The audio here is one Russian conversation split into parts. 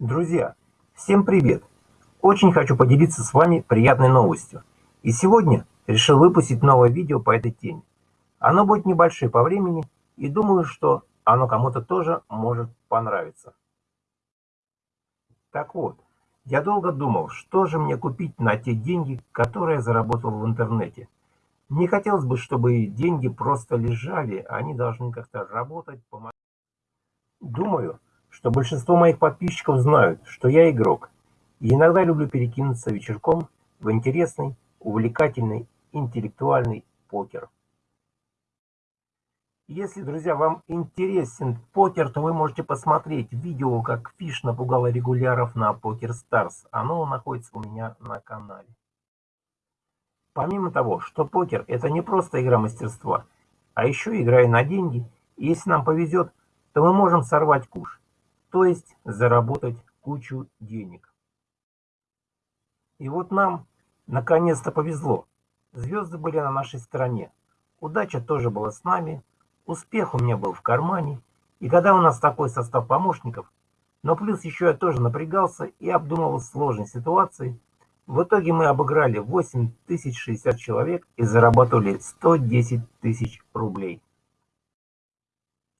Друзья, всем привет! Очень хочу поделиться с вами приятной новостью. И сегодня решил выпустить новое видео по этой теме. Оно будет небольшое по времени, и думаю, что оно кому-то тоже может понравиться. Так вот, я долго думал, что же мне купить на те деньги, которые я заработал в интернете. Не хотелось бы, чтобы деньги просто лежали, они должны как-то работать, помогать. Думаю, что большинство моих подписчиков знают, что я игрок, и иногда люблю перекинуться вечерком в интересный, увлекательный, интеллектуальный покер. Если, друзья, вам интересен покер, то вы можете посмотреть видео, как Фиш напугала регуляров на Покер Старс. Оно находится у меня на канале. Помимо того, что покер – это не просто игра мастерства, а еще игра и на деньги, если нам повезет, то мы можем сорвать куш то есть заработать кучу денег. И вот нам наконец-то повезло. Звезды были на нашей стороне. Удача тоже была с нами. Успех у меня был в кармане. И когда у нас такой состав помощников, но плюс еще я тоже напрягался и обдумывал сложные ситуации, в итоге мы обыграли 8060 человек и заработали 110 тысяч рублей.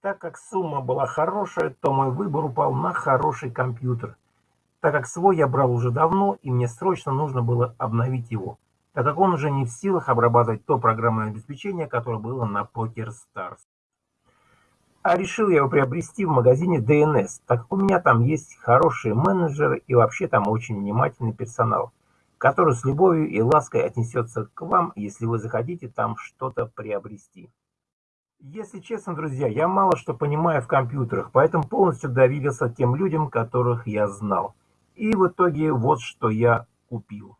Так как сумма была хорошая, то мой выбор упал на хороший компьютер, так как свой я брал уже давно, и мне срочно нужно было обновить его, так как он уже не в силах обрабатывать то программное обеспечение, которое было на Poker Stars. А решил я его приобрести в магазине DNS, так как у меня там есть хорошие менеджеры и вообще там очень внимательный персонал, который с любовью и лаской отнесется к вам, если вы захотите там что-то приобрести. Если честно, друзья, я мало что понимаю в компьютерах, поэтому полностью доверился тем людям, которых я знал. И в итоге вот что я купил.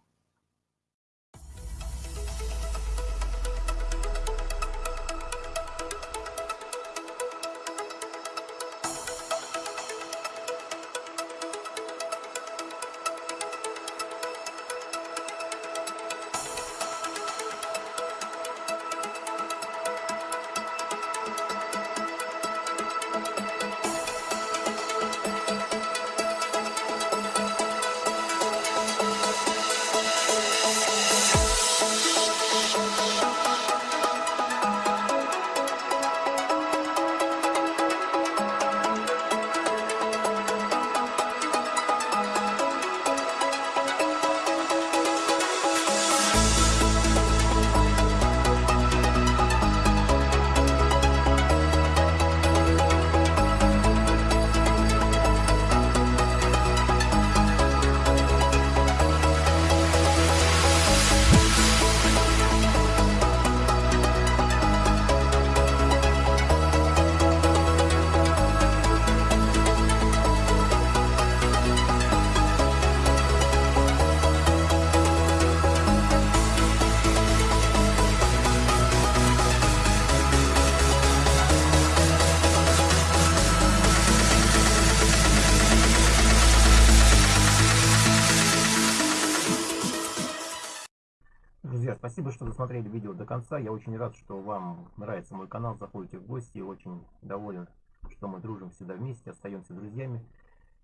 Спасибо, что досмотрели видео до конца. Я очень рад, что вам нравится мой канал. Заходите в гости. Очень доволен, что мы дружим всегда вместе, остаемся друзьями.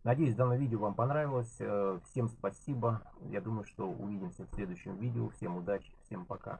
Надеюсь, данное видео вам понравилось. Э, всем спасибо. Я думаю, что увидимся в следующем видео. Всем удачи, всем пока.